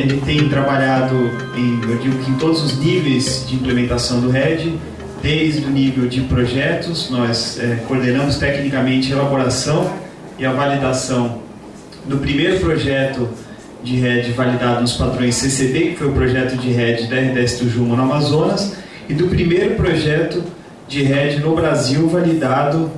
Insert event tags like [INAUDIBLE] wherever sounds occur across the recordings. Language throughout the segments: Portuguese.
ele tem trabalhado em, eu digo que em todos os níveis de implementação do RED, desde o nível de projetos, nós é, coordenamos tecnicamente a elaboração e a validação do primeiro projeto de RED validado nos padrões CCD, que foi o projeto de RED da RDS do Juma no Amazonas, e do primeiro projeto de RED no Brasil validado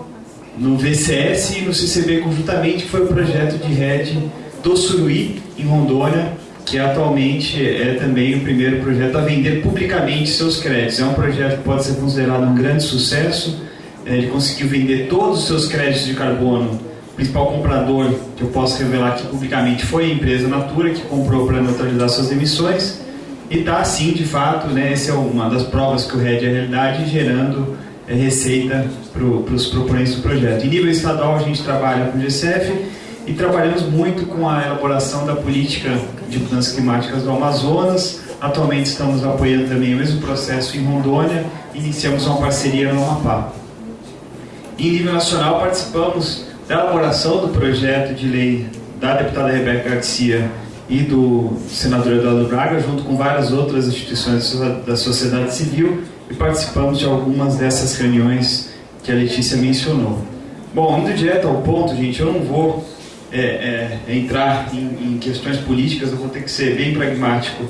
no VCS e no CCB conjuntamente, que foi o projeto de RED do Suruí, em Rondônia, que atualmente é também o primeiro projeto a vender publicamente seus créditos. É um projeto que pode ser considerado um grande sucesso. É, ele conseguiu vender todos os seus créditos de carbono. O principal comprador, que eu posso revelar aqui publicamente, foi a empresa Natura, que comprou para neutralizar suas emissões. E está, assim, de fato, né, essa é uma das provas que o RED é realidade, gerando é, receita para os proponentes do projeto. Em nível estadual, a gente trabalha com o GCF e trabalhamos muito com a elaboração da política de mudanças climáticas do Amazonas. Atualmente estamos apoiando também o mesmo processo em Rondônia, iniciamos uma parceria no Amapá. Em nível nacional, participamos da elaboração do projeto de lei da deputada Rebeca Garcia e do senador Eduardo Braga, junto com várias outras instituições da sociedade civil, e participamos de algumas dessas reuniões que a Letícia mencionou. Bom, indo direto ao ponto, gente, eu não vou é, é, entrar em, em, questões políticas, eu vou ter que ser bem pragmático,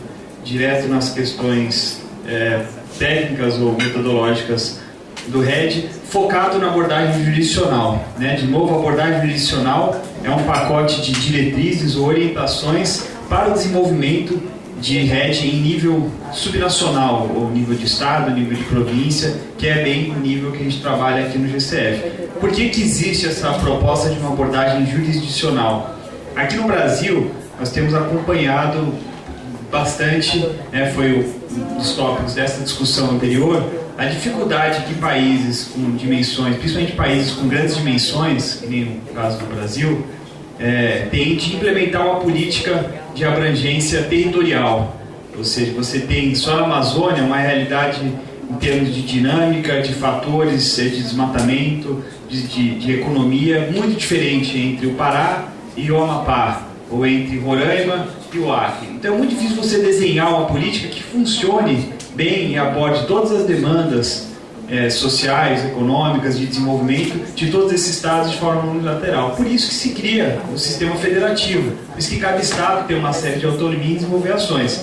direto nas questões é, técnicas ou metodológicas do RED, focado na abordagem jurisdicional. Né? De novo, a abordagem jurisdicional é um pacote de diretrizes ou orientações para o desenvolvimento de RED em nível subnacional, ou nível de estado, nível de província, que é bem o nível que a gente trabalha aqui no GCF. Por que, que existe essa proposta de uma abordagem jurisdicional? Aqui no Brasil, nós temos acompanhado bastante, né, foi um dos tópicos dessa discussão anterior, a dificuldade que países com dimensões, principalmente países com grandes dimensões, que nem no caso do Brasil, é, têm de implementar uma política de abrangência territorial. Ou seja, você tem só na Amazônia uma realidade em termos de dinâmica, de fatores de desmatamento, de, de, de economia, muito diferente entre o Pará e o Amapá, ou entre Roraima e o Acre. Então é muito difícil você desenhar uma política que funcione bem e aborde todas as demandas é, sociais, econômicas, de desenvolvimento de todos esses estados de forma unilateral. Por isso que se cria o sistema federativo, por isso que cada estado tem uma série de autonomia em desenvolver ações.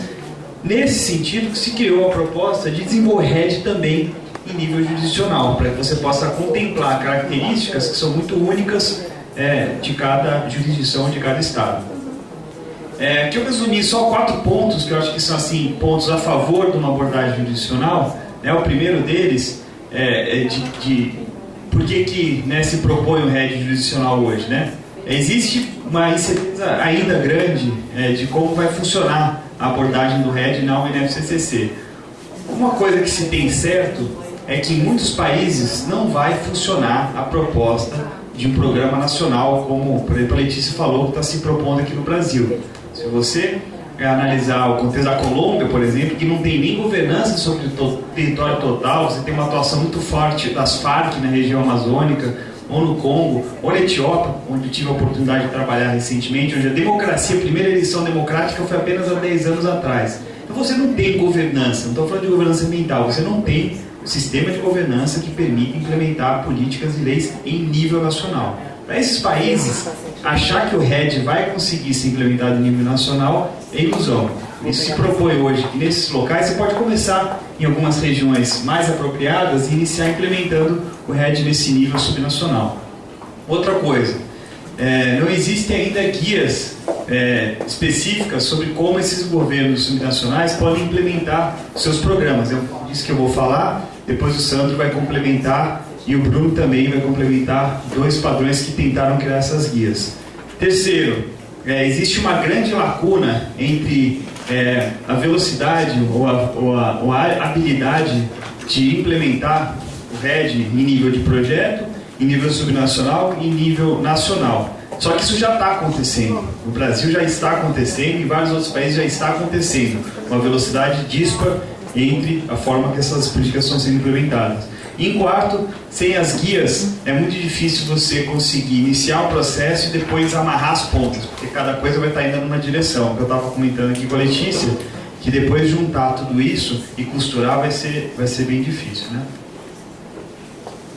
Nesse sentido que se criou a proposta de desenvolver também em nível jurisdicional, para que você possa contemplar características que são muito únicas é, de cada jurisdição, de cada estado. É, aqui eu resumi só quatro pontos que eu acho que são assim pontos a favor de uma abordagem jurisdicional. Né? O primeiro deles é, é de, de por que, que né, se propõe o RED jurisdicional hoje. Né? Existe uma incerteza ainda grande é, de como vai funcionar a abordagem do RED na UNFCCC. Uma coisa que se tem certo é que em muitos países não vai funcionar a proposta de um programa nacional, como por exemplo a Letícia falou que está se propondo aqui no Brasil. Se você é analisar o contexto da Colômbia, por exemplo, que não tem nem governança sobre o território total, você tem uma atuação muito forte das Farc na região amazônica, ou no Congo, ou na Etiópia, onde eu tive a oportunidade de trabalhar recentemente, onde a democracia, a primeira eleição democrática foi apenas há 10 anos atrás. Então você não tem governança, não estou falando de governança ambiental, você não tem um sistema de governança que permite implementar políticas e leis em nível nacional. Para esses países, achar que o RED vai conseguir ser implementado em nível nacional é ilusão. Isso se propõe hoje que nesses locais você pode começar em algumas regiões mais apropriadas e iniciar implementando o RED nesse nível subnacional. Outra coisa, é, não existem ainda guias é, específicas sobre como esses governos subnacionais podem implementar seus programas. Eu disse que eu vou falar, depois o Sandro vai complementar e o Bruno também vai complementar dois padrões que tentaram criar essas guias. Terceiro, é, existe uma grande lacuna entre é, a velocidade ou a, ou, a, ou a, habilidade de implementar o RED em nível de projeto, em nível subnacional e em nível nacional. Só que isso já está acontecendo. No Brasil já está acontecendo, em vários outros países já está acontecendo. Uma velocidade dispara entre a forma que essas políticas estão sendo implementadas. Em quarto, sem as guias, é muito difícil você conseguir iniciar o processo e depois amarrar as pontas, porque cada coisa vai estar indo numa direção. Eu estava comentando aqui com a Letícia, que depois juntar tudo isso e costurar vai ser, vai ser bem difícil. Né?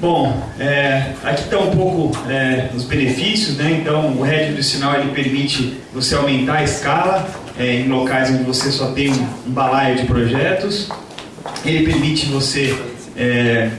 Bom, é, aqui está um pouco é, os benefícios, né? então o RED do sinal ele permite você aumentar a escala é, em locais onde você só tem um, um balaio de projetos, ele permite você é,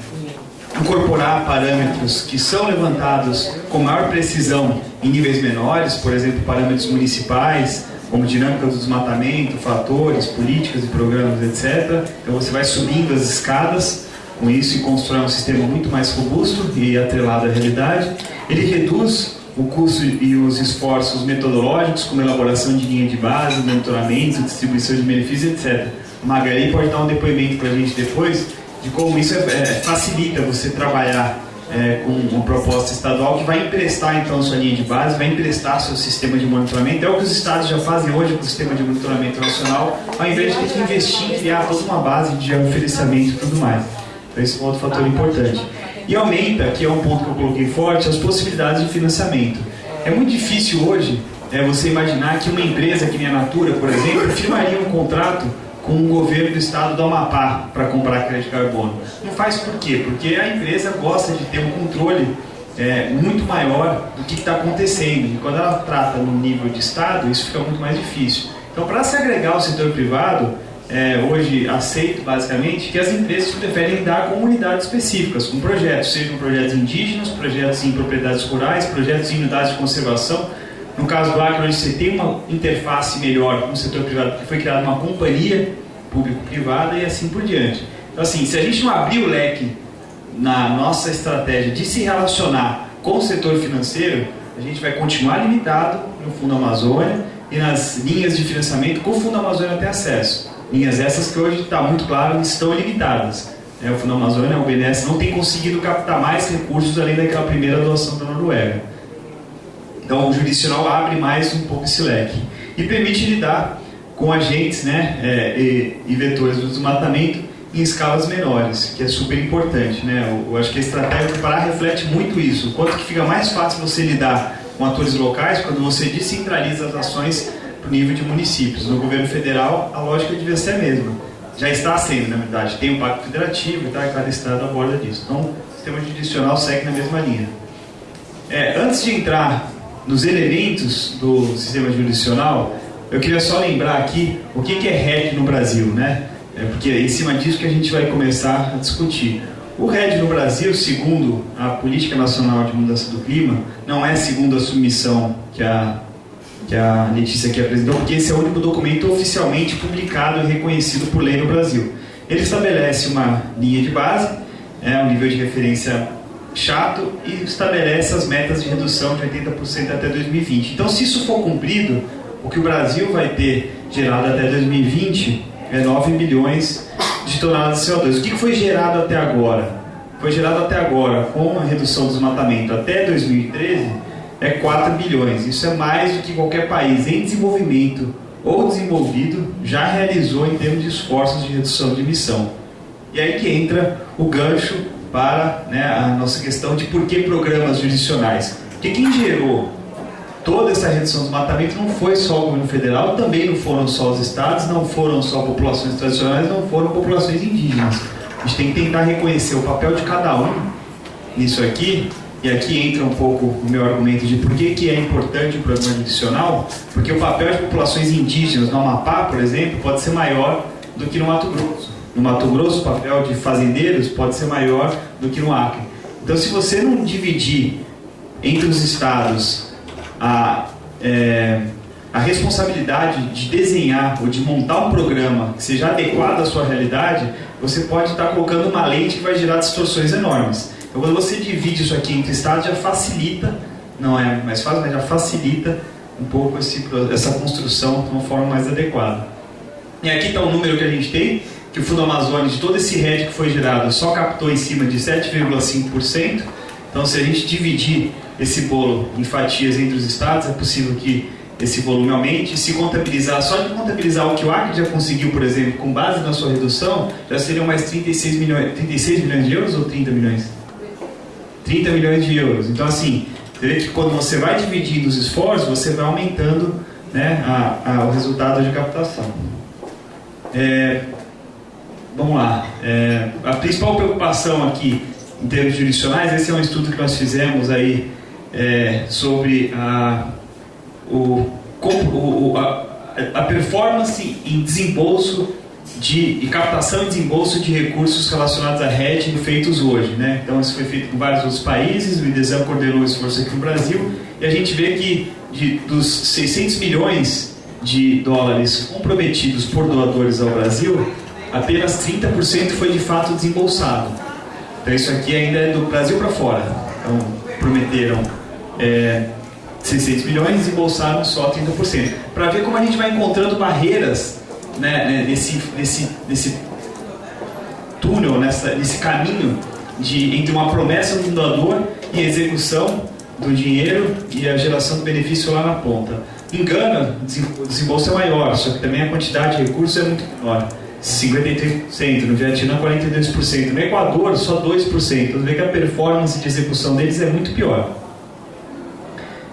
incorporar parâmetros que são levantados com maior precisão em níveis menores, por exemplo, parâmetros municipais, como dinâmica do desmatamento, fatores, políticas e programas, etc. Então você vai subindo as escadas com isso e constrói um sistema muito mais robusto e atrelado à realidade. Ele reduz o custo e os esforços metodológicos, como elaboração de linha de base, monitoramento, distribuição de benefícios, etc. A Margarida pode dar um depoimento para a gente depois de como isso é, é, facilita você trabalhar é, com uma proposta estadual que vai emprestar então sua linha de base, vai emprestar seu sistema de monitoramento. É o que os estados já fazem hoje com o sistema de monitoramento nacional, ao invés de ter que investir em criar toda uma base de oferecimento e tudo mais. Então esse é um outro fator importante. E aumenta, que é um ponto que eu coloquei forte, as possibilidades de financiamento. É muito difícil hoje é, você imaginar que uma empresa que nem a Natura, por exemplo, firmaria um contrato com o governo do estado do Amapá para comprar crédito de carbono. Não faz por quê? Porque a empresa gosta de ter um controle é, muito maior do que está acontecendo. E quando ela trata no nível de estado, isso fica muito mais difícil. Então, para se agregar ao setor privado, é, hoje aceito basicamente que as empresas preferem dar comunidades específicas, com projetos, sejam projetos indígenas, projetos em propriedades rurais, projetos em unidades de conservação, no caso do Acre, onde você tem uma interface melhor com o setor privado, porque foi criada uma companhia público-privada e assim por diante. Então, assim, se a gente não abrir o leque na nossa estratégia de se relacionar com o setor financeiro, a gente vai continuar limitado no Fundo Amazônia e nas linhas de financiamento que o Fundo Amazônia tem acesso. Linhas essas que hoje está muito claro estão limitadas. É, o Fundo Amazônia, o BNDES, não tem conseguido captar mais recursos além daquela primeira doação da Noruega. Então o jurisdicional abre mais um pouco esse leque e permite lidar com agentes né, é, e, e, vetores do desmatamento em escalas menores, que é super importante. Né? Eu, eu acho que a estratégia do Pará reflete muito isso. O quanto que fica mais fácil você lidar com atores locais quando você descentraliza as ações para o nível de municípios. No governo federal, a lógica devia ser a mesma. Já está sendo, na verdade. Tem um pacto federativo e tá, cada estado aborda disso. Então, o sistema jurisdicional segue na mesma linha. É, antes de entrar nos elementos do sistema jurisdicional, eu queria só lembrar aqui o que é RED no Brasil, né? É porque é em cima disso que a gente vai começar a discutir. O RED no Brasil, segundo a Política Nacional de Mudança do Clima, não é segundo a submissão que a, que a Letícia aqui apresentou, porque esse é o único documento oficialmente publicado e reconhecido por lei no Brasil. Ele estabelece uma linha de base, é, um nível de referência chato e estabelece as metas de redução de 80% até 2020. Então, se isso for cumprido, o que o Brasil vai ter gerado até 2020 é 9 milhões de toneladas de CO2. O que foi gerado até agora? Foi gerado até agora, com a redução do desmatamento até 2013, é 4 bilhões. Isso é mais do que qualquer país em desenvolvimento ou desenvolvido já realizou em termos de esforços de redução de emissão. E aí que entra o gancho para né, a nossa questão de por que programas jurisdicionais. Porque quem gerou toda essa redução do desmatamento não foi só o governo federal, também não foram só os estados, não foram só populações tradicionais, não foram populações indígenas. A gente tem que tentar reconhecer o papel de cada um nisso aqui, e aqui entra um pouco o meu argumento de por que, que é importante o programa jurisdicional, porque o papel de populações indígenas no Amapá, por exemplo, pode ser maior do que no Mato Grosso. No Mato Grosso, o papel de fazendeiros pode ser maior do que no Acre. Então, se você não dividir entre os estados a, é, a responsabilidade de desenhar ou de montar um programa que seja adequado à sua realidade, você pode estar colocando uma lente que vai gerar distorções enormes. Então, quando você divide isso aqui entre estados, já facilita, não é mais fácil, mas já facilita um pouco esse, essa construção de uma forma mais adequada. E aqui está o número que a gente tem que o Fundo Amazônia, de todo esse RED que foi gerado, só captou em cima de 7,5%. Então, se a gente dividir esse bolo em fatias entre os estados, é possível que esse volume aumente. Se contabilizar, só de contabilizar o que o Acre já conseguiu, por exemplo, com base na sua redução, já seriam mais 36 milhões, 36 milhões de euros ou 30 milhões? 30 milhões de euros. Então, assim, você vê que quando você vai dividindo os esforços, você vai aumentando né, a, a, o resultado de captação. É, vamos lá. É, a principal preocupação aqui, em termos jurisdicionais, esse é um estudo que nós fizemos aí é, sobre a, o, o, a, a performance em desembolso de, de, captação e desembolso de recursos relacionados à hedging feitos hoje. Né? Então, isso foi feito com vários outros países, o IDESAM coordenou o esforço aqui no Brasil, e a gente vê que de, dos 600 milhões de dólares comprometidos por doadores ao Brasil, apenas 30% foi de fato desembolsado. Então, isso aqui ainda é do Brasil para fora. Então, prometeram é, 600 milhões, desembolsaram só 30%. Para ver como a gente vai encontrando barreiras né, né, nesse, nesse, nesse túnel, nessa, nesse caminho de, entre uma promessa do doador e a execução do dinheiro e a geração do benefício lá na ponta. Em Gana, o desembolso é maior, só que também a quantidade de recursos é muito menor. 53%, no Vietnã 42%, no Equador só 2%. Você vê que a performance de execução deles é muito pior.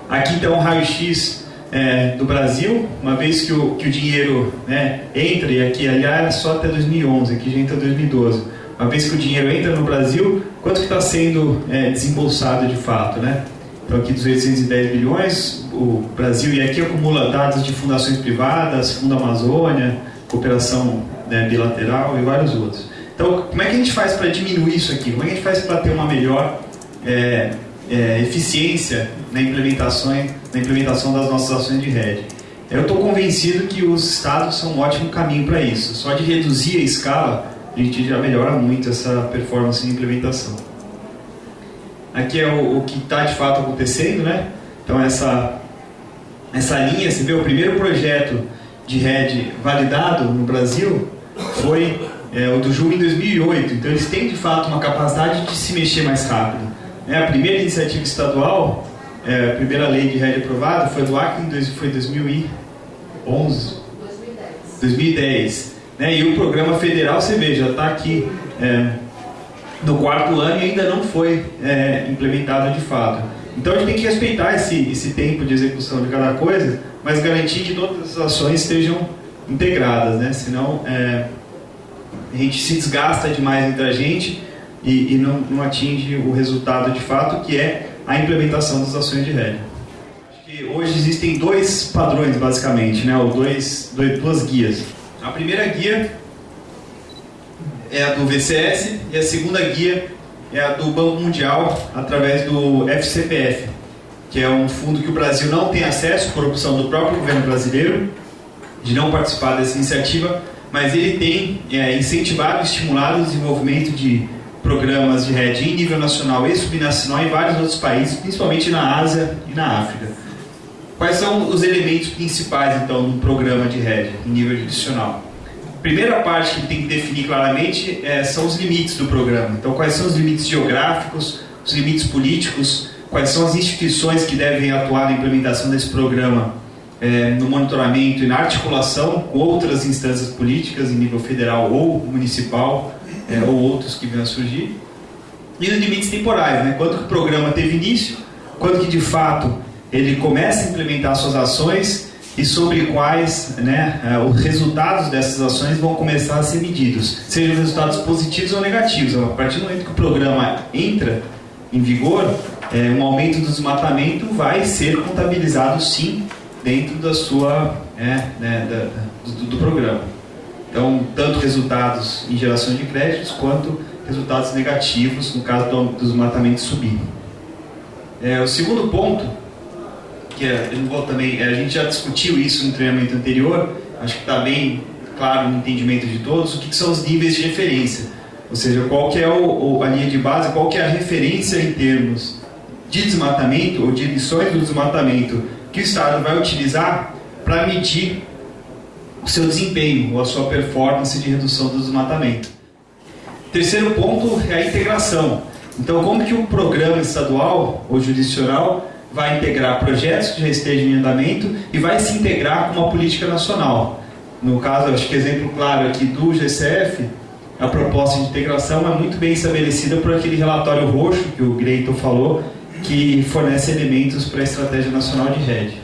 Aqui então um raio-x é, do Brasil, uma vez que o, que o dinheiro né, entra, e aqui aliás só até 2011, aqui já entra 2012, uma vez que o dinheiro entra no Brasil, quanto que está sendo é, desembolsado de fato, né? Então aqui dos 810 bilhões, o Brasil, e aqui acumula dados de fundações privadas, Fundo Amazônia, cooperação né, bilateral e vários outros. Então, como é que a gente faz para diminuir isso aqui? Como é que a gente faz para ter uma melhor é, é, eficiência na implementação, na implementação das nossas ações de rede. Eu estou convencido que os estados são um ótimo caminho para isso. Só de reduzir a escala, a gente já melhora muito essa performance de implementação. Aqui é o, o que está de fato acontecendo, né? Então essa, essa linha, você vê o primeiro projeto de rede validado no Brasil foi é, o do Ju em 2008. Então eles têm de fato uma capacidade de se mexer mais rápido. É, a primeira iniciativa estadual, é, a primeira lei de rede aprovada foi do Acre, foi em 2011. 2010. 2010. Né? E o programa federal, você vê, já está aqui é, no quarto ano e ainda não foi é, implementado de fato. Então a gente tem que respeitar esse, esse tempo de execução de cada coisa, mas garantir que todas as ações estejam integradas, né? senão é, a gente se desgasta demais entre a gente e, e não, não, atinge o resultado de fato, que é a implementação das ações de rede. Hoje existem dois padrões, basicamente, né? ou dois, dois, duas guias. A primeira guia é a do VCS e a segunda guia é a do Banco Mundial através do FCPF, que é um fundo que o Brasil não tem acesso por opção do próprio governo brasileiro de não participar dessa iniciativa, mas ele tem é, incentivado e estimulado o desenvolvimento de programas de rede em nível nacional e subnacional em vários outros países, principalmente na Ásia e na África. Quais são os elementos principais, então, um programa de rede em nível jurisdicional? A primeira parte que tem que definir claramente é, são os limites do programa. Então, quais são os limites geográficos, os limites políticos, quais são as instituições que devem atuar na implementação desse programa é, no monitoramento e na articulação com outras instâncias políticas em nível federal ou municipal, é, ou outros que venham a surgir. E os limites temporais, né? quando o programa teve início, quando que de fato ele começa a implementar suas ações e sobre quais né, é, os resultados dessas ações vão começar a ser medidos, sejam resultados positivos ou negativos. A partir do momento que o programa entra em vigor, é, um aumento do desmatamento vai ser contabilizado sim dentro da sua é, né, da, do, do programa. Então, tanto resultados em geração de créditos, quanto resultados negativos no caso do, dos matamentos subir. É, o segundo ponto, que é, eu vou também, é, a gente já discutiu isso no treinamento anterior, acho que está bem claro no entendimento de todos, o que, que, são os níveis de referência. Ou seja, qual que é o, a linha de base, qual que é a referência em termos de desmatamento ou de emissões do desmatamento que o Estado vai utilizar para medir o seu desempenho ou a sua performance de redução do desmatamento. Terceiro ponto é a integração. Então, como que o programa estadual ou jurisdicional vai integrar projetos que já estejam em andamento e vai se integrar com uma política nacional. No caso, acho que exemplo claro aqui do GCF, a proposta de integração é muito bem estabelecida por aquele relatório roxo que o Greiton falou, que fornece elementos para a Estratégia Nacional de Rede.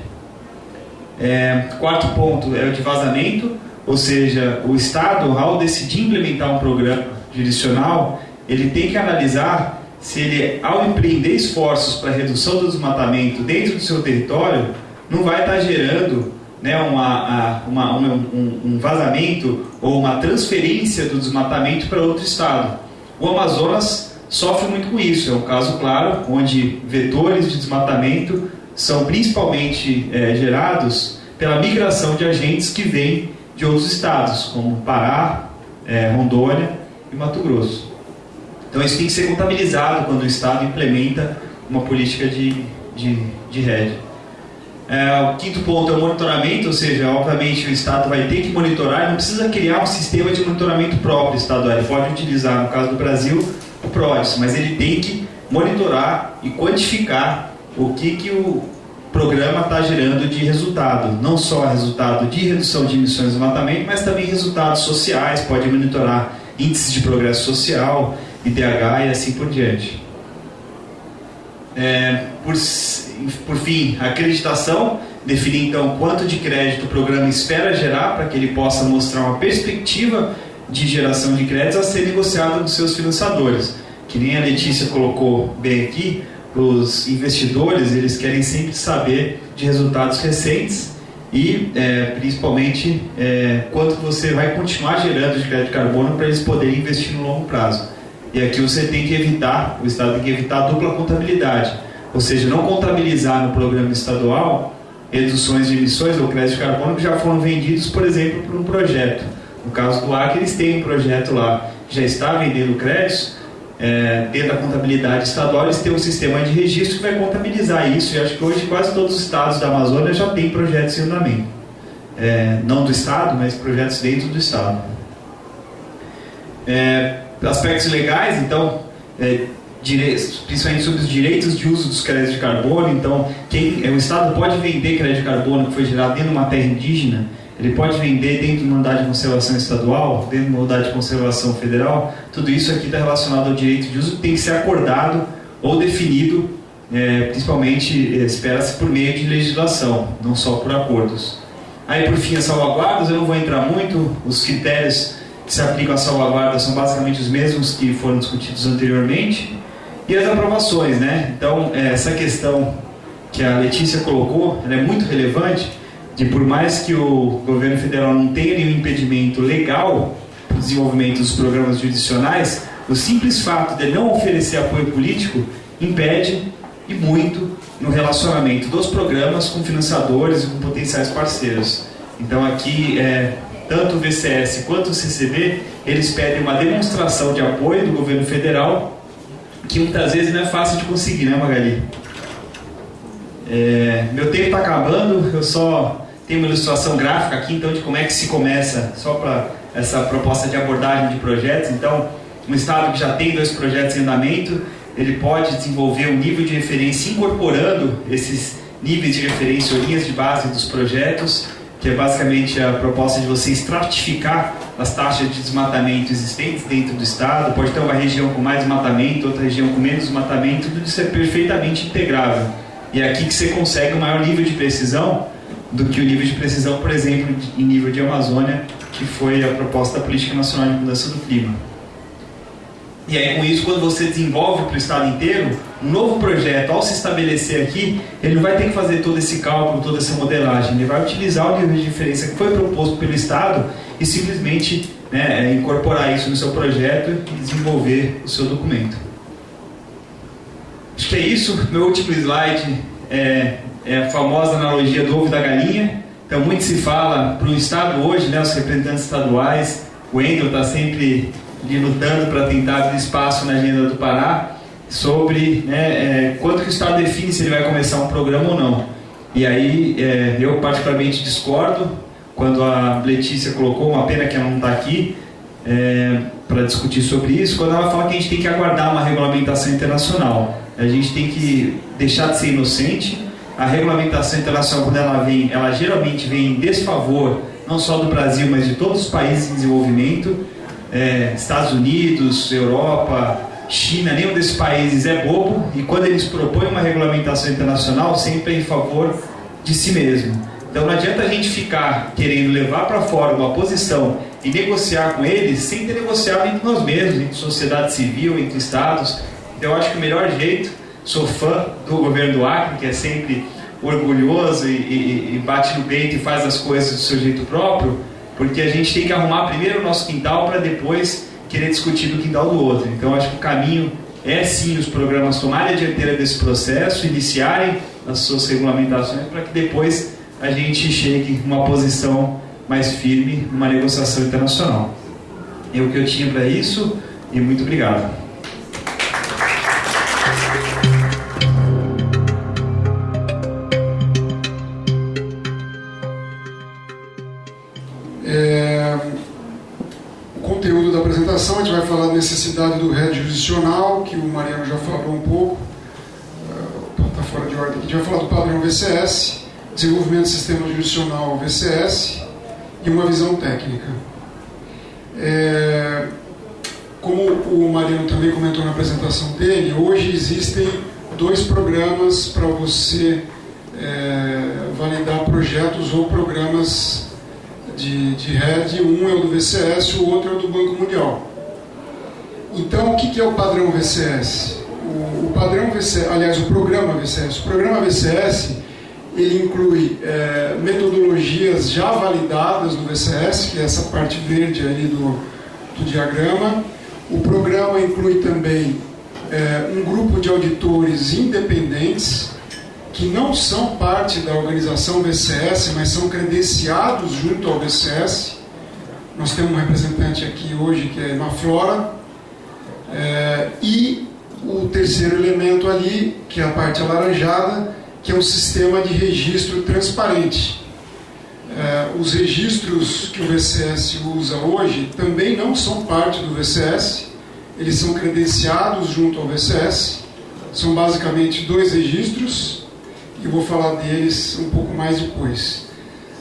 É, quarto ponto é o de vazamento, ou seja, o Estado, ao decidir implementar um programa jurisdicional, ele tem que analisar se ele, ao empreender esforços para redução do desmatamento dentro do seu território, não vai estar gerando né, uma, uma, um, um vazamento ou uma transferência do desmatamento para outro estado. O Amazonas sofre muito com isso, é um caso claro, onde vetores de desmatamento são principalmente é, gerados pela migração de agentes que vêm de outros estados, como Pará, é, Rondônia e Mato Grosso. Então isso tem que ser contabilizado quando o Estado implementa uma política de, de, de rede. É, o quinto ponto é o monitoramento, ou seja, obviamente o Estado vai ter que monitorar, não precisa criar um sistema de monitoramento próprio estadual, ele pode utilizar, no caso do Brasil, mas ele tem que monitorar e quantificar o que, que o programa está gerando de resultado, não só resultado de redução de emissões do matamento, mas também resultados sociais, pode monitorar índices de progresso social, IDH e assim por diante. É, por, por fim, a acreditação, definir então quanto de crédito o programa espera gerar para que ele possa mostrar uma perspectiva de geração de créditos a ser negociada com seus financiadores. Que nem a Letícia colocou bem aqui, os investidores eles querem sempre saber de resultados recentes e é, principalmente é, quanto você vai continuar gerando de crédito de carbono para eles poderem investir no longo prazo. E aqui você tem que evitar, o Estado tem que evitar a dupla contabilidade, ou seja, não contabilizar no programa estadual reduções de emissões ou crédito de carbono que já foram vendidos, por exemplo, por um projeto. No caso do Acre, eles têm um projeto lá que já está vendendo créditos, é, dentro da contabilidade estadual, eles têm um sistema de registro que vai contabilizar isso, e acho que hoje quase todos os estados da Amazônia já têm projetos em andamento. É, não do Estado, mas projetos dentro do Estado. É, aspectos legais, então, é, direitos, principalmente sobre os direitos de uso dos créditos de carbono. Então, quem, é, o Estado pode vender crédito de carbono que foi gerado dentro de uma terra indígena, ele pode vender dentro de uma unidade de conservação estadual, dentro de uma unidade de conservação federal. Tudo isso aqui está relacionado ao direito de uso tem que ser acordado ou definido, é, principalmente é, espera-se por meio de legislação, não só por acordos. Aí, por fim, as salvaguardas, eu não vou entrar muito, os critérios que se aplicam à salvaguarda são basicamente os mesmos que foram discutidos anteriormente. E as aprovações, né? Então, é, essa questão que a Letícia colocou, é muito relevante, de por mais que o governo federal não tenha nenhum impedimento legal para o desenvolvimento dos programas judicionais, o simples fato de não oferecer apoio político impede e muito no relacionamento dos programas com financiadores e com potenciais parceiros. Então aqui é, tanto o VCS quanto o CCB, eles pedem uma demonstração de apoio do governo federal, que muitas vezes não é fácil de conseguir, né, Magali? É, meu tempo está acabando, eu só tenho uma ilustração gráfica aqui, então, de como é que se começa, só para essa proposta de abordagem de projetos. Então, um Estado que já tem dois projetos em andamento, ele pode desenvolver um nível de referência incorporando esses níveis de referência ou linhas de base dos projetos que é basicamente a proposta de você estratificar as taxas de desmatamento existentes dentro do estado. Pode ter uma região com mais desmatamento, outra região com menos desmatamento, tudo isso é perfeitamente integrável. E é aqui que você consegue um maior nível de precisão do que o nível de precisão, por exemplo, em nível de Amazônia, que foi a proposta da Política Nacional de Mudança do Clima. E aí, com isso, quando você desenvolve para o estado inteiro, um novo projeto, ao se estabelecer aqui, ele não vai ter que fazer todo esse cálculo, toda essa modelagem. Ele vai utilizar o nível de diferença que foi proposto pelo estado e simplesmente né, é, incorporar isso no seu projeto e desenvolver o seu documento. Acho que é isso. Meu último slide é, é a famosa analogia do ovo da galinha. Então, muito se fala para o estado hoje, né, os representantes estaduais, o Endel está sempre lutando para tentar abrir espaço na agenda do Pará sobre né, é, quanto que o Estado define se ele vai começar um programa ou não. E aí é, eu particularmente discordo quando a Letícia colocou, uma pena que ela não está aqui é, para discutir sobre isso, quando ela fala que a gente tem que aguardar uma regulamentação internacional. A gente tem que deixar de ser inocente. A regulamentação internacional, quando ela vem, ela geralmente vem em desfavor, não só do Brasil, mas de todos os países em desenvolvimento. É, Estados Unidos, Europa, China, nenhum desses países é bobo e quando eles propõem uma regulamentação internacional, sempre é em favor de si mesmo. Então não adianta a gente ficar querendo levar para fora uma posição e negociar com eles sem ter negociado entre nós mesmos, entre sociedade civil, entre estados. Então eu acho que o melhor jeito, sou fã do governo do Acre, que é sempre orgulhoso e, e, e bate no peito e faz as coisas do seu jeito próprio, porque a gente tem que arrumar primeiro o nosso quintal para depois querer discutir do quintal do outro. Então acho que o caminho é sim os programas tomarem a dianteira desse processo, iniciarem as suas regulamentações para que depois a gente chegue uma posição mais firme numa negociação internacional. É o que eu tinha para isso e muito obrigado. Necessidade do rédio jurisdicional, que o Mariano já falou um pouco, está fora de ordem aqui. Vai falar do padrão VCS, desenvolvimento do sistema jurisdicional VCS e uma visão técnica. É, como o Mariano também comentou na apresentação dele, hoje existem dois programas para você é, validar projetos ou programas de, de RED, um é o do VCS, o outro é o do Banco Mundial. Então, o que é o padrão VCS? O, padrão VCS, aliás, o programa VCS. O programa VCS ele inclui é, metodologias já validadas no VCS, que é essa parte verde ali do, do diagrama. O programa inclui também é, um grupo de auditores independentes que não são parte da organização VCS, mas são credenciados junto ao VCS. Nós temos um representante aqui hoje que é na Flora. É, e o terceiro elemento ali, que é a parte alaranjada, que é um sistema de registro transparente. É, os registros que o VCS usa hoje também não são parte do VCS, eles são credenciados junto ao VCS. São basicamente dois registros, e vou falar deles um pouco mais depois.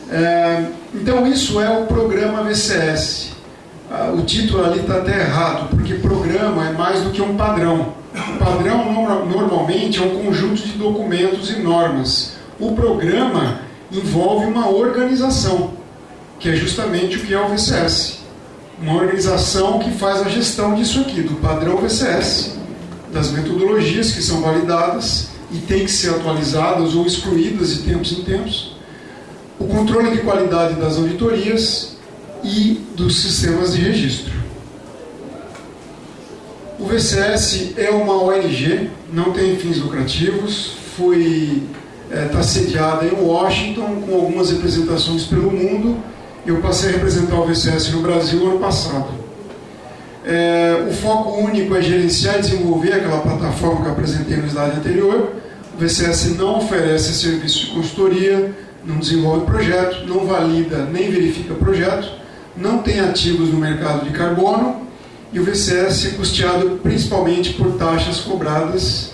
É, então, isso é o programa VCS. Ah, o título ali está até errado, porque programa é mais do que um padrão. O padrão normalmente é um conjunto de documentos e normas. O programa envolve uma organização, que é justamente o que é o VCS. Uma organização que faz a gestão disso aqui, do padrão VCS, das metodologias que são validadas e têm que ser atualizadas ou excluídas de tempos em tempos, o controle de qualidade das auditorias e dos sistemas de registro. O VCS é uma ONG, não tem fins lucrativos, está é, tá sediada em Washington com algumas representações pelo mundo. Eu passei a representar o VCS no Brasil ano passado. É, o foco único é gerenciar e desenvolver aquela plataforma que eu apresentei no slide anterior. O VCS não oferece serviço de consultoria, não desenvolve projeto, não valida nem verifica projeto, não tem ativos no mercado de carbono e o VCS é custeado principalmente por taxas cobradas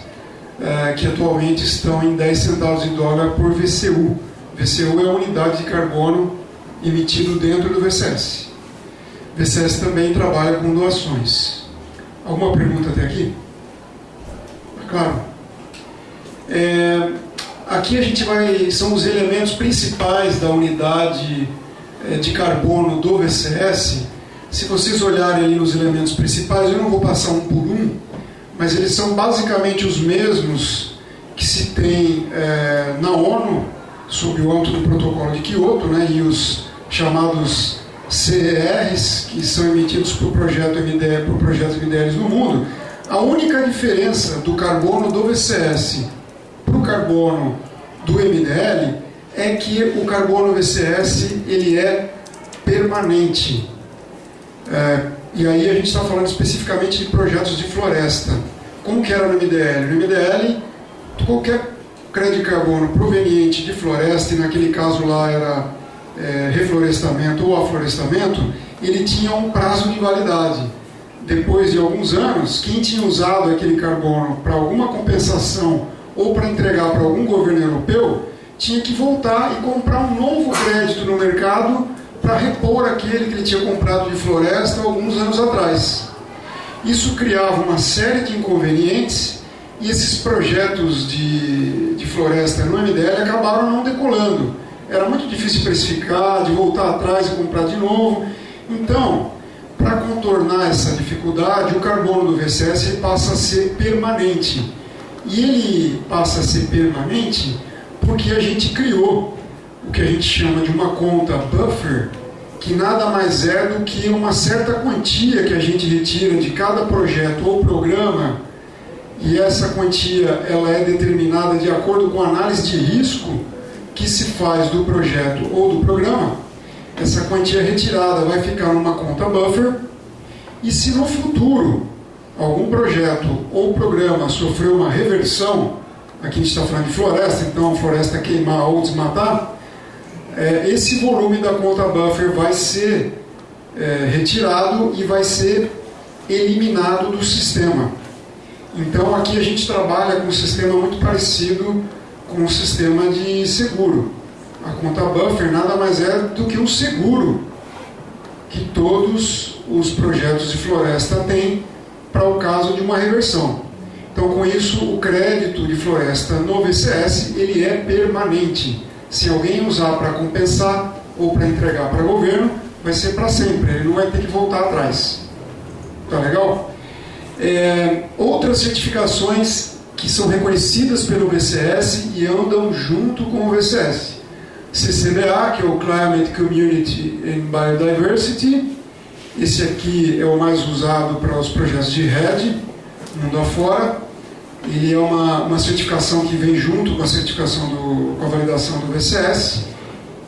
é, que atualmente estão em 10 centavos de dólar por VCU. VCU é a unidade de carbono emitido dentro do VCS. VCS também trabalha com doações. Alguma pergunta até aqui? Claro. É, aqui a gente vai. São os elementos principais da unidade de carbono do VCS. Se vocês olharem ali os elementos principais, eu não vou passar um por um, mas eles são basicamente os mesmos que se tem é, na ONU, sob o âmbito do protocolo de Kyoto, né, e os chamados CERs, que são emitidos por projeto MDL, por projetos MDLs no mundo, a única diferença do carbono do VCS para o carbono do MDL é que o carbono VCS ele é permanente. É, e aí a gente está falando especificamente de projetos de floresta. Como que era no MDL? No MDL, qualquer crédito de carbono proveniente de floresta, e naquele caso lá era é, reflorestamento ou aflorestamento, ele tinha um prazo de validade. depois de alguns anos, quem tinha usado aquele carbono para alguma compensação ou para entregar para algum governo europeu, tinha que voltar e comprar um novo crédito no mercado para repor aquele que ele tinha comprado de floresta alguns anos atrás. Isso criava uma série de inconvenientes e esses projetos de, de floresta no MDL acabaram não decolando. Era muito difícil precificar, de voltar atrás e comprar de novo. Então, para contornar essa dificuldade, o carbono do VCS passa a ser permanente. E ele passa a ser permanente porque a gente criou o que a gente chama de uma conta buffer, que nada mais é do que uma certa quantia que a gente retira de cada projeto ou programa, e essa quantia ela é determinada de acordo com a análise de risco que se faz do projeto ou do programa. Essa quantia retirada vai ficar numa conta buffer, e se no futuro algum projeto ou programa sofreu uma reversão, aqui a gente está falando de floresta, então floresta queimar ou desmatar, é, esse volume da conta buffer vai ser é, retirado e vai ser eliminado do sistema. Então aqui a gente trabalha com um sistema muito parecido com o sistema de seguro. A conta buffer nada mais é do que um seguro que todos os projetos de floresta têm para o caso de uma reversão. Então, com isso, o crédito de floresta no VCS ele é permanente. Se alguém usar para compensar ou para entregar para o governo, vai ser para sempre. Ele não vai ter que voltar atrás. Tá legal? É, outras certificações que são reconhecidas pelo VCS e andam junto com o VCS. CCBA, que é o Climate Community and Biodiversity, esse aqui é o mais usado para os projetos de RED, mundo afora. Ele é uma, uma certificação que vem junto com a certificação do, com a validação do VCS.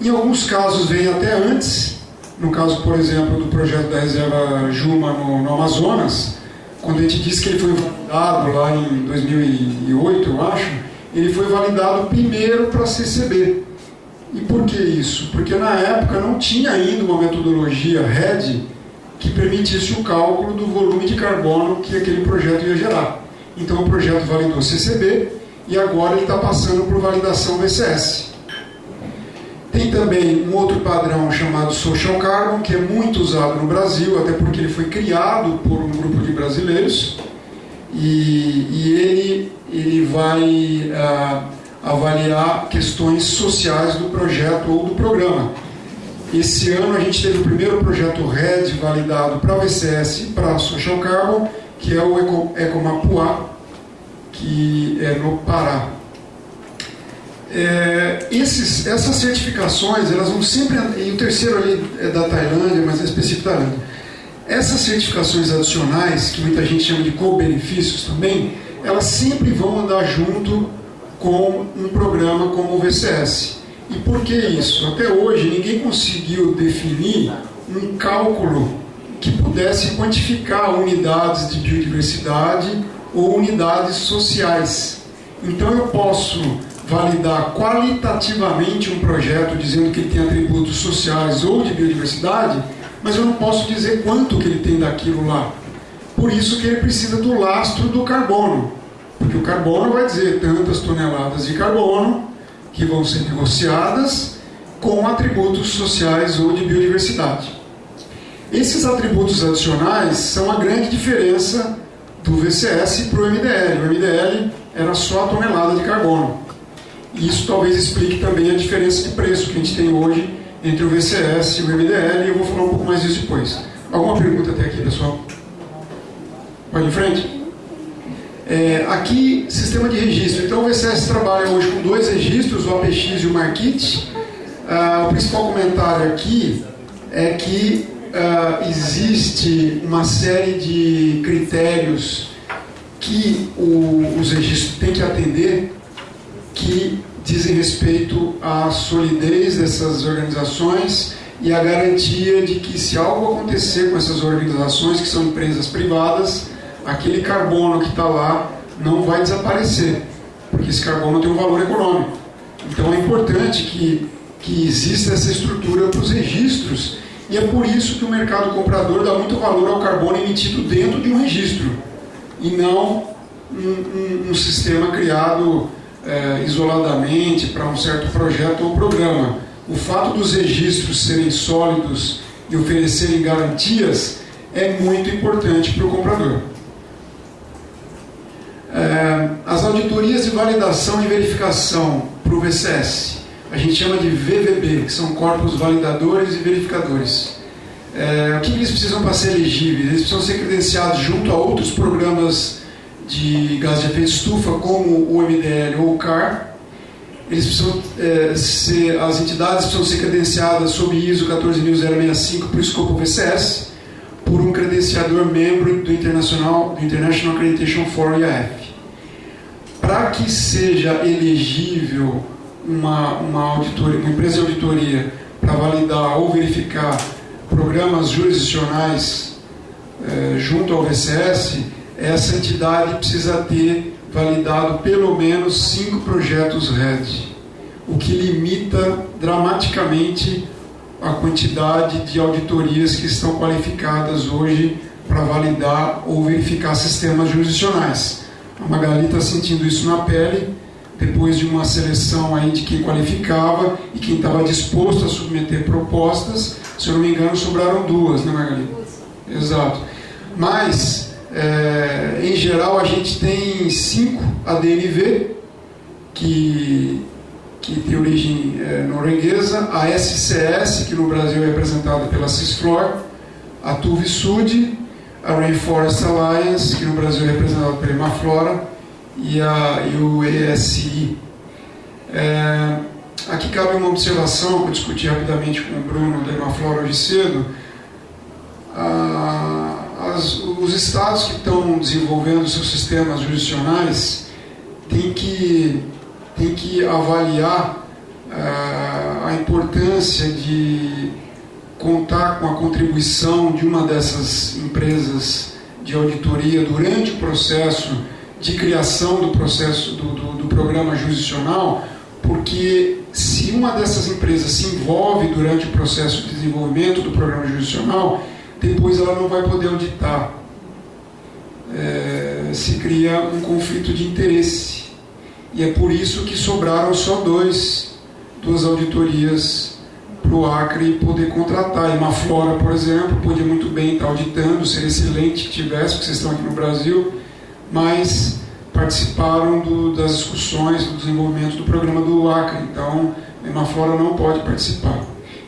Em alguns casos vem até antes, no caso, por exemplo, do projeto da reserva Juma no, no Amazonas, quando a gente disse que ele foi validado lá em 2008, eu acho, ele foi validado primeiro para a CCB. E por que isso? Porque na época não tinha ainda uma metodologia RED que permitisse o cálculo do volume de carbono que aquele projeto ia gerar. Então o projeto validou CCB e agora ele está passando por validação VCS. Tem também um outro padrão chamado Social Carbon, que é muito usado no Brasil, até porque ele foi criado por um grupo de brasileiros e, e ele, ele vai ah, avaliar questões sociais do projeto ou do programa. Esse ano a gente teve o primeiro projeto RED validado para o VCS para a Social Carbon, que é o Eco, Ecomapuá, que é no Pará. É, esses, essas certificações, elas vão sempre. E o terceiro ali é da Tailândia, mas é específico da Tailândia. Essas certificações adicionais, que muita gente chama de co-benefícios também, elas sempre vão andar junto com um programa como o VCS. E por que isso? Até hoje ninguém conseguiu definir um cálculo que pudesse quantificar unidades de biodiversidade ou unidades sociais. Então eu posso validar qualitativamente um projeto dizendo que ele tem atributos sociais ou de biodiversidade, mas eu não posso dizer quanto que ele tem daquilo lá. Por isso que ele precisa do lastro do carbono, porque o carbono vai dizer tantas toneladas de carbono que vão ser negociadas com atributos sociais ou de biodiversidade. Esses atributos adicionais são a grande diferença do VCS para o MDL. O MDL era só a tonelada de carbono. E isso talvez explique também a diferença de preço que a gente tem hoje entre o VCS e o MDL, e eu vou falar um pouco mais disso depois. Alguma pergunta até aqui, pessoal? Pode em frente? É, aqui, sistema de registro. Então, o VCS trabalha hoje com dois registros, o APX e o Markit. Ah, o principal comentário aqui é que ah, existe uma série de critérios que o, os registros têm que atender que dizem respeito à solidez dessas organizações e à garantia de que se algo acontecer com essas organizações, que são empresas privadas, aquele carbono que está lá não vai desaparecer, porque esse carbono tem um valor econômico. Então é importante que, que exista essa estrutura para os registros E é por isso que o mercado comprador dá muito valor ao carbono emitido dentro de um registro e não um, um, um sistema criado é, isoladamente para um certo projeto ou programa. O fato dos registros serem sólidos e oferecerem garantias é muito importante para o comprador. É, as auditorias de validação e verificação para o VCS, a gente chama de VVB, que são corpos validadores e verificadores. É, o que eles precisam para ser elegíveis? Eles precisam ser credenciados junto a outros programas de gás de efeito estufa, como o MDL ou o CAR. Eles precisam é, ser, as entidades precisam ser credenciadas sob ISO 14065 para o escopo VCS, por um credenciador membro do International, do International Accreditation for IAF. Para que seja elegível uma, uma, auditoria, uma empresa de auditoria para validar ou verificar programas jurisdicionais eh, junto ao VCS, essa entidade precisa ter validado pelo menos cinco projetos RED, o que limita dramaticamente a quantidade de auditorias que estão qualificadas hoje para validar ou verificar sistemas jurisdicionais. A Magali está sentindo isso na pele, depois de uma seleção aí de quem qualificava e quem estava disposto a submeter propostas, se eu não me engano, sobraram duas, né, Magali? Exato. Mas, é, em geral, a gente tem cinco ADNV, que, que tem origem é, norueguesa, a SCS, que no Brasil é representada pela Cisflor, a Tuvisud, a Rainforest Alliance, que no Brasil é representada pela Imaflora, e, a, e o ESI. É, aqui cabe uma observação que eu discuti rapidamente com o Bruno da Imaflora hoje cedo. Ah, as, os estados que estão desenvolvendo seus sistemas jurisdicionais têm que, têm que avaliar ah, a importância de contar com a contribuição de uma dessas empresas de auditoria durante o processo de criação do processo do, do, do, programa jurisdicional, porque se uma dessas empresas se envolve durante o processo de desenvolvimento do programa jurisdicional, depois ela não vai poder auditar. É, se cria um conflito de interesse. E é por isso que sobraram só dois, duas auditorias para o Acre poder contratar. E uma Flora, por exemplo, podia muito bem estar auditando, seria excelente que tivesse, porque vocês estão aqui no Brasil, mas participaram do, das discussões do desenvolvimento do programa do Acre. Então, a não pode participar.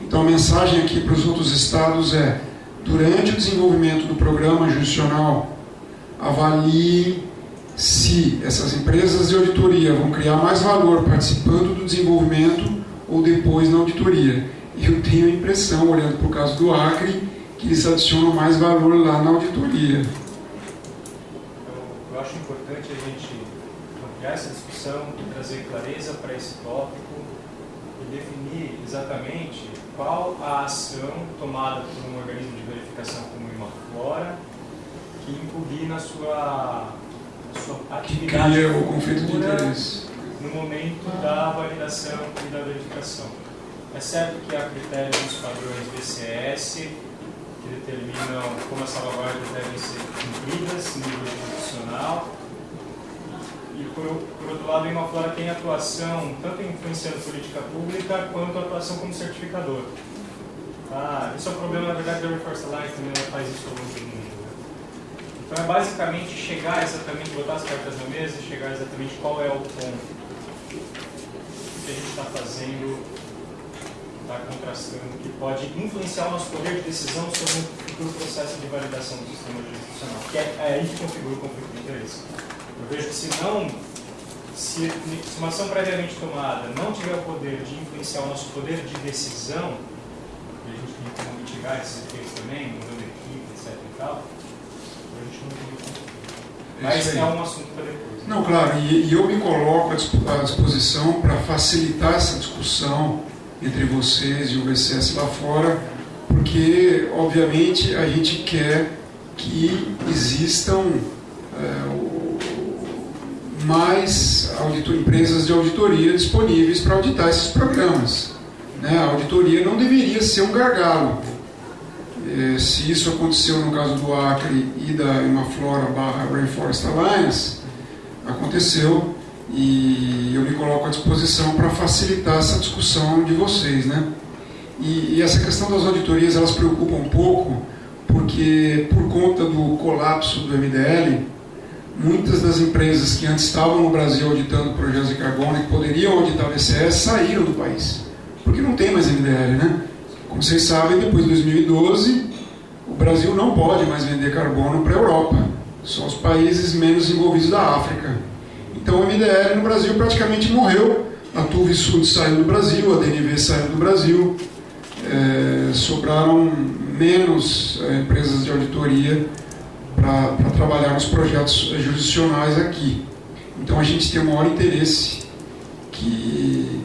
Então, a mensagem aqui para os outros estados é: durante o desenvolvimento do programa jurisdicional, avalie se essas empresas de auditoria vão criar mais valor participando do desenvolvimento ou depois na auditoria. Eu tenho a impressão, olhando para o caso do Acre, que eles adicionam mais valor lá na auditoria. Eu acho importante a gente ampliar essa discussão e trazer clareza para esse tópico e definir exatamente qual a ação tomada por um organismo de verificação como o Imaflora que incluir na sua, sua atividade cria o conflito de interesse no momento da validação e da verificação. É certo que há critérios dos padrões BCS que determinam como as salvaguardas devem ser cumpridas no nível institucional. E, por, por outro lado, a Imaflora tem atuação tanto influenciando política pública quanto atuação como certificador. Ah, isso é um problema, na verdade, da Reforce Alliance também ela faz isso ao longo do mundo. Então é basicamente chegar exatamente, botar as cartas na mesa e chegar exatamente qual é o ponto que a gente está fazendo está contrastando, que pode influenciar o nosso poder de decisão sobre um futuro processo de validação do sistema jurisdicional, que é, é aí que configura o conflito de interesse. Eu vejo que se não, se, se uma ação previamente tomada não tiver o poder de influenciar o nosso poder de decisão, e a gente tem como mitigar esses efeitos também, mudando equipe, etc e tal, a gente não tem conflito. Mas é um assunto para depois. Né? Não, claro, e, e eu me coloco à disposição para facilitar essa discussão entre vocês e o VCS lá fora, porque, obviamente, a gente quer que existam é, mais auditor, empresas de auditoria disponíveis para auditar esses programas. Né? A auditoria não deveria ser um gargalo. eh, se isso aconteceu no caso do Acre e da Imaflora barra Rainforest Alliance, aconteceu e eu me coloco à disposição para facilitar essa discussão de vocês, né? E, e, essa questão das auditorias elas preocupam um pouco porque por conta do colapso do MDL, muitas das empresas que antes estavam no Brasil auditando projetos de carbono e que poderiam auditar o VCS saíram do país, porque não tem mais MDL, né? Como vocês sabem, depois de 2012, o Brasil não pode mais vender carbono para a Europa, são os países menos envolvidos da África. Então o MDL no Brasil praticamente morreu, a Tuve Sud saiu do Brasil, a DNV saiu do Brasil, é, sobraram menos é, empresas de auditoria para trabalhar nos projetos jurisdicionais aqui. Então a gente tem o maior interesse que,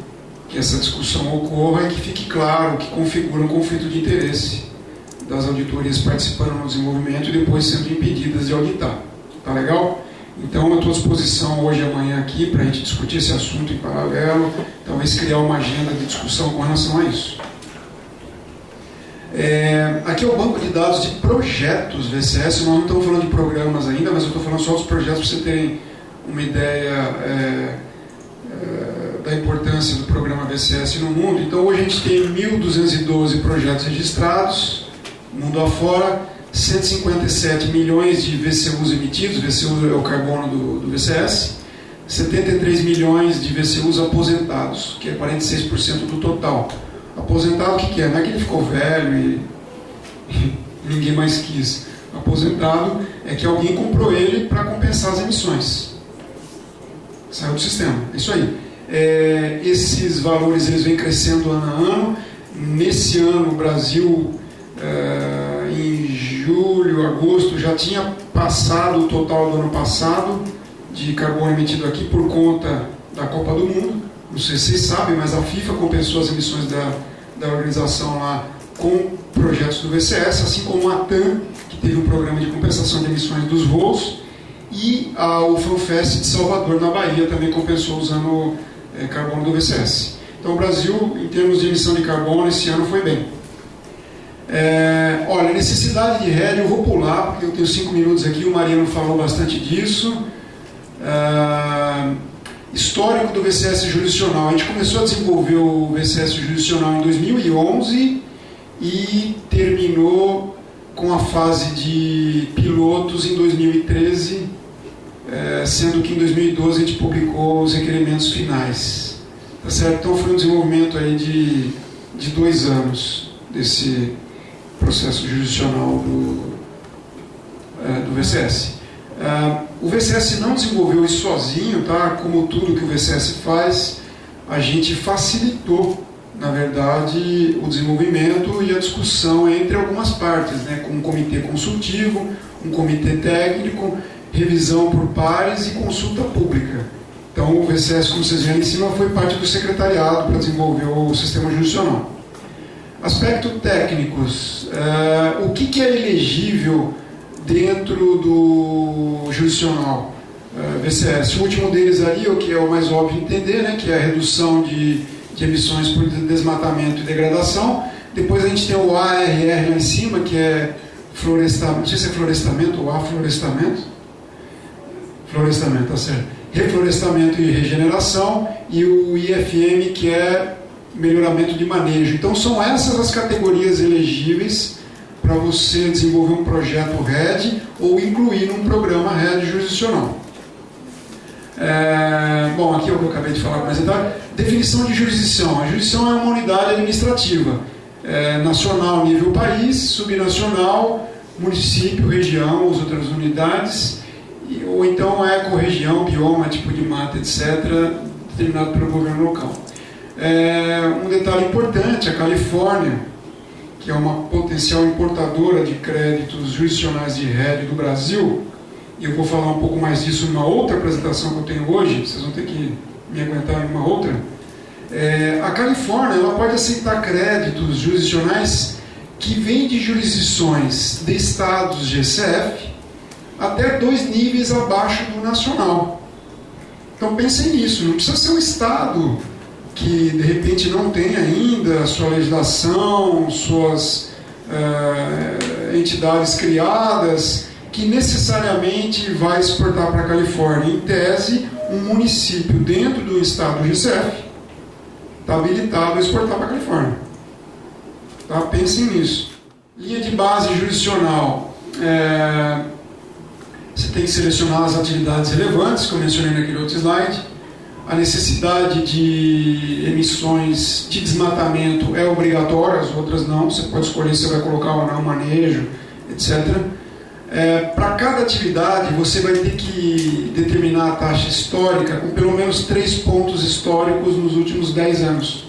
que essa discussão ocorra e que fique claro que configura um conflito de interesse das auditorias participando no desenvolvimento e depois sendo impedidas de auditar. Tá legal? Então eu estou à disposição hoje e amanhã aqui para a gente discutir esse assunto em paralelo, talvez criar uma agenda de discussão com relação a isso. É, aqui é o banco de dados de projetos VCS. Nós não estamos falando de programas ainda, mas eu estou falando só dos projetos para vocês terem uma ideia é, é, da importância do programa VCS no mundo. Então hoje a gente tem 1.212 projetos registrados, mundo afora, 157 milhões de VCUs emitidos, VCU é o carbono do, do VCS, 73 milhões de VCUs aposentados, que é 46% do total. Aposentado o que, que é? Não é que ele ficou velho e, [LAUGHS] ninguém mais quis. Aposentado é que alguém comprou ele para compensar as emissões. Saiu do sistema. É isso aí. É, esses valores eles vêm crescendo ano a ano. Nesse ano o Brasil, é, em julho, agosto, já tinha passado o total do ano passado de carbono emitido aqui por conta da Copa do Mundo. Não sei se vocês sabem, mas a FIFA compensou as emissões da, da organização lá com projetos do VCS, assim como a TAM, que teve um programa de compensação de emissões dos voos, e a, o FanFest de Salvador, na Bahia, também compensou usando é, carbono do VCS. Então, o Brasil, em termos de emissão de carbono, esse ano foi bem. É, olha, necessidade de rede, eu vou pular, porque eu tenho cinco minutos aqui, o Mariano falou bastante disso. É, histórico do VCS jurisdicional. A gente começou a desenvolver o VCS jurisdicional em 2011 e terminou com a fase de pilotos em 2013, é, sendo que em 2012 a gente publicou os requerimentos finais. Tá certo? Então foi um desenvolvimento aí de, de dois anos desse processo jurisdicional do, é, do VCS. É, o VCS não desenvolveu isso sozinho, tá? Como tudo que o VCS faz, a gente facilitou, na verdade, o desenvolvimento e a discussão entre algumas partes, né? Com um comitê consultivo, um comitê técnico, revisão por pares e consulta pública. Então, o VCS, como vocês viram em cima, foi parte do secretariado para desenvolver o sistema jurisdicional. Aspecto técnicos. Uh, o que, que é elegível dentro do jurisdicional uh, eh, VCS. O último deles ali, o que é o mais óbvio de entender, né, que é a redução de, de emissões por desmatamento e degradação. Depois a gente tem o ARR lá em cima, que é florestamento, não sei se é florestamento ou aflorestamento. Florestamento, tá certo. Reflorestamento e regeneração. E o IFM, que é melhoramento de manejo. Então são essas as categorias elegíveis para você desenvolver um projeto RED ou incluir num programa RED jurisdicional. É, bom, aqui é o que eu acabei de falar com apresentar. Definição de jurisdição. A jurisdição é uma unidade administrativa. É, nacional, nível país, subnacional, município, região, as outras unidades, ou então é ecorregião, bioma, tipo de mata, etc., determinado pelo governo local. É, um detalhe importante, a Califórnia, que é uma potencial importadora de créditos jurisdicionais de rede do Brasil, e eu vou falar um pouco mais disso numa outra apresentação que eu tenho hoje, vocês vão ter que me aguentar em uma outra. É, a Califórnia ela pode aceitar créditos jurisdicionais que vêm de jurisdições de estados GCF até dois níveis abaixo do nacional. Então pensem nisso, não precisa ser um estado que de repente não tem ainda sua legislação, suas uh, entidades criadas que necessariamente vai exportar para a Califórnia. Em tese, um município dentro do estado do GCF está habilitado a exportar para a Califórnia. Tá? Pensem nisso. Linha de base jurisdicional. É, você tem que selecionar as atividades relevantes, como eu mencionei naquele outro slide. A necessidade de emissões de desmatamento é obrigatória, as outras não. Você pode escolher se vai colocar ou não manejo, etc. É, Para cada atividade, você vai ter que determinar a taxa histórica com pelo menos três pontos históricos nos últimos 10 anos.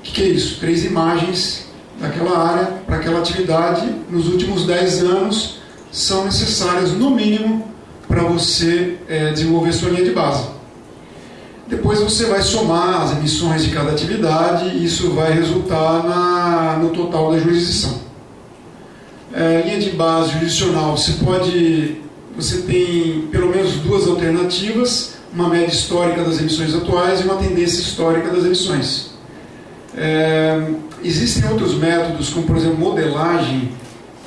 O que, que é isso? Três imagens daquela área para aquela atividade nos últimos 10 anos são necessárias, no mínimo, para você é, desenvolver sua linha de base. Depois você vai somar as emissões de cada atividade e isso vai resultar na, no total da jurisdição. É, linha de base jurisdicional, você pode, você tem pelo menos duas alternativas, uma média histórica das emissões atuais e uma tendência histórica das emissões. É, existem outros métodos, como por exemplo modelagem,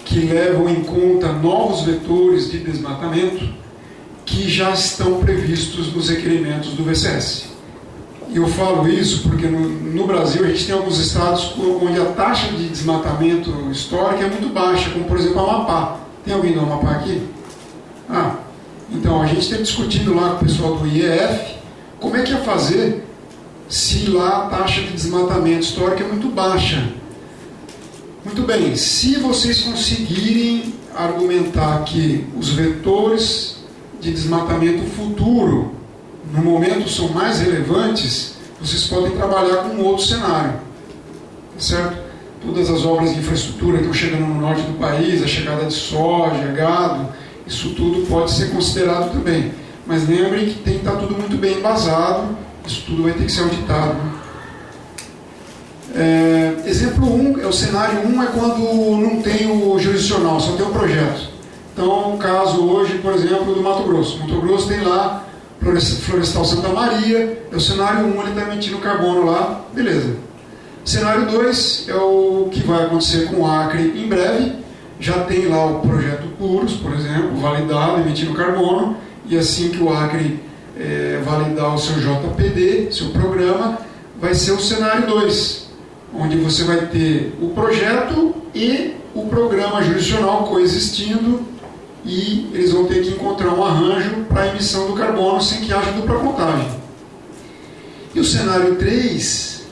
que levam em conta novos vetores de desmatamento que já estão previstos nos requerimentos do VCS. E eu falo isso porque no, no, Brasil a gente tem alguns estados onde a taxa de desmatamento histórico é muito baixa, como por exemplo Amapá. Tem alguém do Amapá aqui? Ah, então a gente está discutindo lá com o pessoal do IEF como é que ia fazer se lá a taxa de desmatamento histórico é muito baixa. Muito bem, se vocês conseguirem argumentar que os vetores de desmatamento futuro, no momento, são mais relevantes, vocês podem trabalhar com outro cenário. Certo? Todas as obras de infraestrutura que estão chegando no norte do país, a chegada de soja, gado, isso tudo pode ser considerado também. Mas lembrem que tem que estar tudo muito bem embasado, isso tudo vai ter que ser auditado. É, exemplo 1, um, é o cenário 1 um é quando não tem o jurisdicional, só tem o projeto. Então, o caso hoje, por exemplo, do Mato Grosso. Mato Grosso tem lá Florestal Santa Maria, é o cenário 1, um, ele está emitindo carbono lá, beleza. Cenário 2 é o que vai acontecer com o Acre em breve. Já tem lá o projeto Puros, por exemplo, validado, emitindo carbono, e assim que o Acre é, validar o seu JPD, seu programa, vai ser o cenário 2, onde você vai ter o projeto e o programa jurisdicional coexistindo e eles vão ter que encontrar um arranjo para a emissão do carbono sem que haja dupla contagem. E o cenário 3,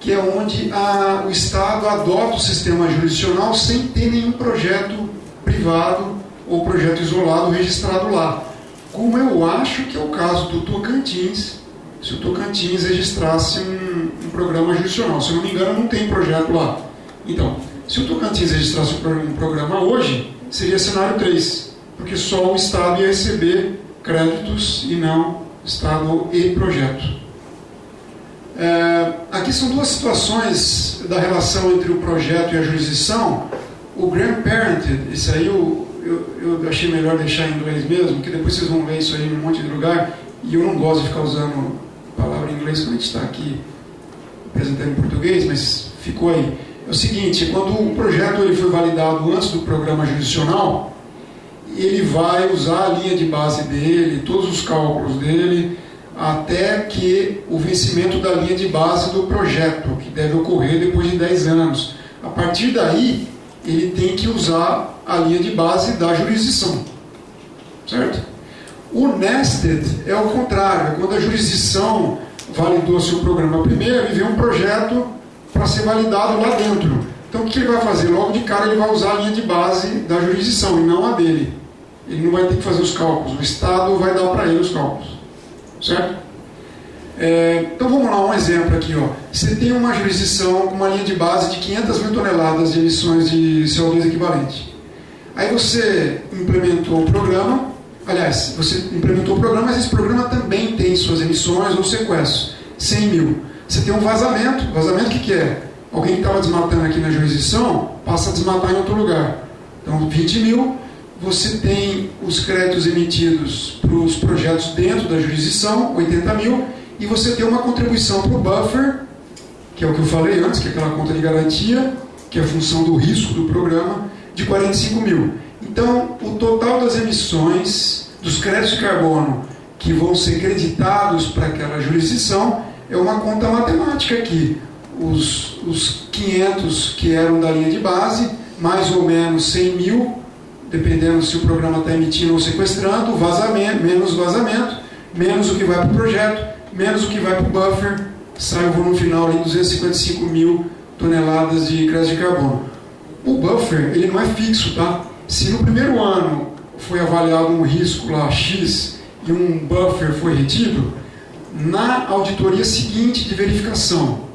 que é onde a, o Estado adota o sistema jurisdicional sem ter nenhum projeto privado ou projeto isolado registrado lá. Como eu acho que é o caso do Tocantins, se o Tocantins registrasse um, um programa jurisdicional. Se eu não me engano, não tem projeto lá. Então, se o Tocantins registrasse um programa hoje, seria cenário 3, porque só o Estado ia receber créditos e não Estado e projeto. É, aqui são duas situações da relação entre o projeto e a jurisdição. O grandparented, isso aí eu, eu, eu achei melhor deixar em inglês mesmo, porque depois vocês vão ver isso aí em um monte de lugar, e eu não gosto de ficar usando palavra em inglês quando a gente está aqui apresentando em português, mas ficou aí. É o seguinte, quando o projeto ele foi validado antes do programa jurisdicional, ele vai usar a linha de base dele, todos os cálculos dele, até que o vencimento da linha de base do projeto, que deve ocorrer depois de 10 anos. A partir daí, ele tem que usar a linha de base da jurisdição. Certo? O nested é o contrário, é quando a jurisdição validou seu programa primeiro e vê um projeto para ser validado lá dentro. Então o que ele vai fazer? Logo de cara ele vai usar a linha de base da jurisdição e não a dele. Ele não vai ter que fazer os cálculos, o Estado vai dar para ele os cálculos. Certo? É, então vamos lá, um exemplo aqui. Ó. Você tem uma jurisdição com uma linha de base de 500 mil toneladas de emissões de CO2 equivalente. Aí você implementou o programa, Aliás, você implementou o programa, mas esse programa também tem suas emissões ou sequestros. 100 mil. Você tem um vazamento. Vazamento? Alguém que estava desmatando aqui na jurisdição passa a desmatar em outro lugar. Então, 20 mil. Você tem os créditos emitidos para os projetos dentro da jurisdição, 80 mil. E você tem uma contribuição para o buffer, que é o que eu falei antes, que é aquela conta de garantia, que é a função do risco do programa, de 45 mil. Então, o total das emissões dos créditos de carbono que vão ser creditados para aquela jurisdição é uma conta matemática aqui. Os, os 500 que eram da linha de base, mais ou menos 100 mil, dependendo se o programa está emitindo ou sequestrando, vazamento, menos vazamento, menos o que vai para o projeto, menos o que vai para o buffer, sai o volume final de 255 mil toneladas de crédito de carbono. O buffer, ele não é fixo, tá? Se no primeiro ano foi avaliado um risco lá X e um buffer foi retido, na auditoria seguinte de verificação,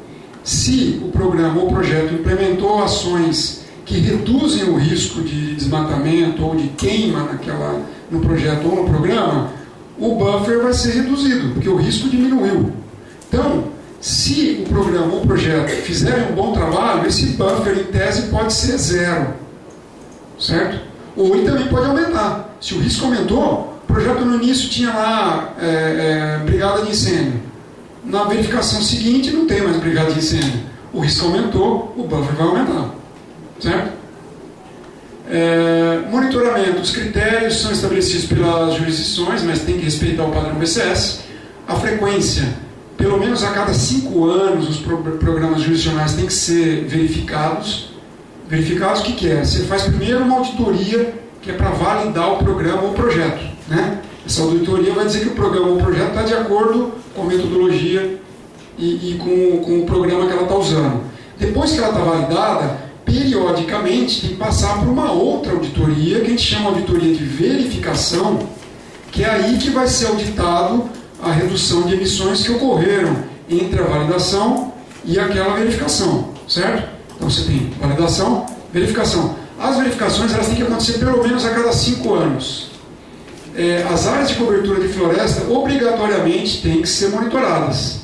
se o programa ou projeto implementou ações que reduzem o risco de desmatamento ou de queima naquela, no projeto ou no programa, o buffer vai ser reduzido, porque o risco diminuiu. Então, se o programa ou projeto fizerem um bom trabalho, esse buffer em tese pode ser zero. Certo? Ou ele também pode aumentar. Se o risco aumentou, o projeto no início tinha lá é, é, brigada de incêndio. Na verificação seguinte não tem mais brigada de incêndio. O risco aumentou, o buffer vai aumentar. Certo? É, monitoramento. Os critérios são estabelecidos pelas jurisdições, mas tem que respeitar o padrão BCS. A frequência, pelo menos a cada cinco anos, os pro programas jurisdicionais têm que ser verificados. Verificados o que, que é? Você faz primeiro uma auditoria que é para validar o programa ou o projeto. Né? Essa auditoria vai dizer que o programa ou o projeto está de acordo com a metodologia e, e com, com o programa que ela está usando. Depois que ela está validada, periodicamente tem que passar por uma outra auditoria, que a gente chama de auditoria de verificação, que é aí que vai ser auditado a redução de emissões que ocorreram entre a validação e aquela verificação, certo? Então você tem validação, verificação. As verificações elas têm que acontecer pelo menos a cada cinco anos. É, as áreas de cobertura de floresta obrigatoriamente têm que ser monitoradas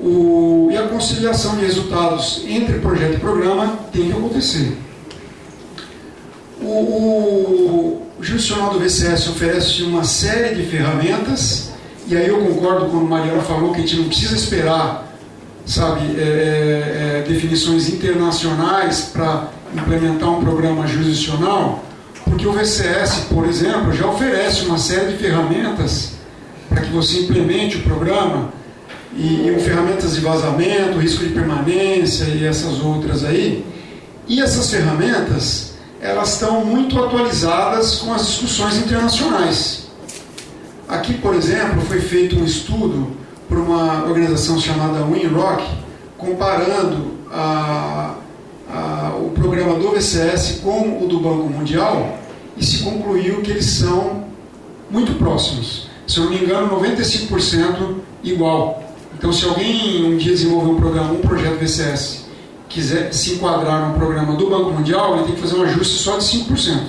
o, e a conciliação de resultados entre projeto e programa tem que acontecer. O, o, o jurisdicional do VCS oferece uma série de ferramentas, e aí eu concordo com o Mariano falou que a gente não precisa esperar, sabe, é, é, é definições internacionais para implementar um programa jurisdicional, porque o VCS, por exemplo, já oferece uma série de ferramentas para que você implemente o programa e, e ferramentas de vazamento, risco de permanência e essas outras aí. E essas ferramentas, elas estão muito atualizadas com as discussões internacionais. Aqui, por exemplo, foi feito um estudo por uma organização chamada WinRock, comparando a, programa do VCS com o do Banco Mundial, e se concluiu que eles são muito próximos. Se eu não me engano, 95% igual. Então, se alguém um dia desenvolver um programa, um projeto VCS, quiser se enquadrar no programa do Banco Mundial, ele tem que fazer um ajuste só de 5%.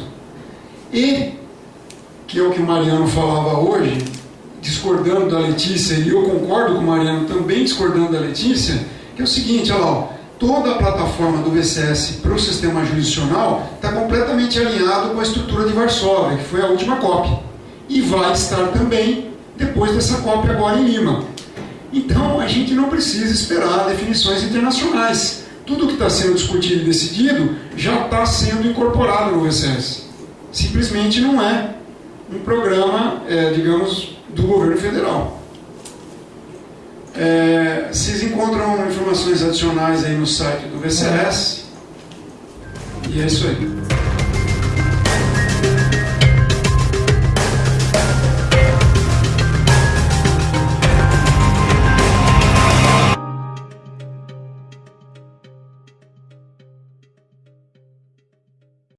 E, que é o que o Mariano falava hoje, discordando da Letícia, e eu concordo com o Mariano também discordando da Letícia, que é o seguinte, olha lá, toda a plataforma do VCS para o sistema jurisdicional está completamente alinhado com a estrutura de Varsóvia, que foi a última COP. E vai estar também depois dessa COP agora em Lima. Então, a gente não precisa esperar definições internacionais. Tudo que está sendo discutido e decidido já está sendo incorporado no VCS. Simplesmente não é um programa, é, digamos, do governo federal. É, vocês encontram informações adicionais aí no site do VCS. E é isso aí.